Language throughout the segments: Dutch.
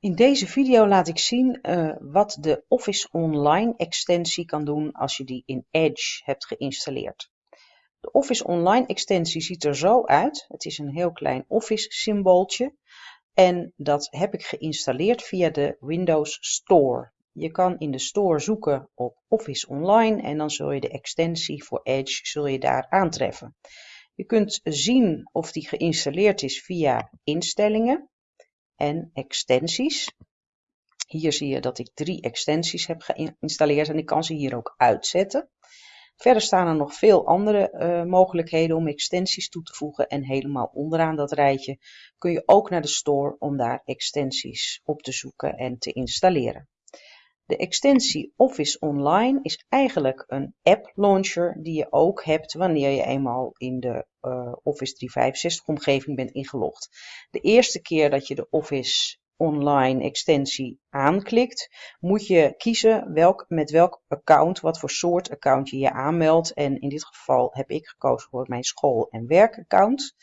In deze video laat ik zien uh, wat de Office Online extensie kan doen als je die in Edge hebt geïnstalleerd. De Office Online extensie ziet er zo uit. Het is een heel klein Office symbooltje en dat heb ik geïnstalleerd via de Windows Store. Je kan in de store zoeken op Office Online en dan zul je de extensie voor Edge zul je daar aantreffen. Je kunt zien of die geïnstalleerd is via instellingen en extensies. Hier zie je dat ik drie extensies heb geïnstalleerd en ik kan ze hier ook uitzetten. Verder staan er nog veel andere uh, mogelijkheden om extensies toe te voegen en helemaal onderaan dat rijtje kun je ook naar de store om daar extensies op te zoeken en te installeren. De extensie Office Online is eigenlijk een app launcher die je ook hebt wanneer je eenmaal in de uh, Office 365 omgeving bent ingelogd. De eerste keer dat je de Office Online extensie aanklikt, moet je kiezen welk, met welk account, wat voor soort account je je aanmeldt. En in dit geval heb ik gekozen voor mijn school- en werkaccount.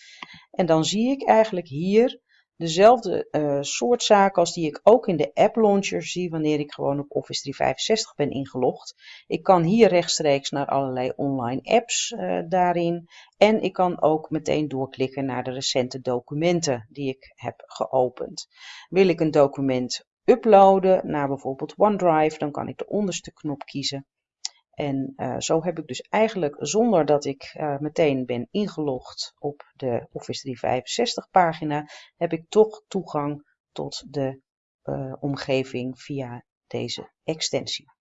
En dan zie ik eigenlijk hier dezelfde uh, soort zaken als die ik ook in de app launcher zie wanneer ik gewoon op Office 365 ben ingelogd. Ik kan hier rechtstreeks naar allerlei online apps uh, daarin en ik kan ook meteen doorklikken naar de recente documenten die ik heb geopend. Wil ik een document uploaden naar bijvoorbeeld OneDrive, dan kan ik de onderste knop kiezen en uh, zo heb ik dus eigenlijk zonder dat ik uh, meteen ben ingelogd op de Office 365 pagina, heb ik toch toegang tot de uh, omgeving via deze extensie.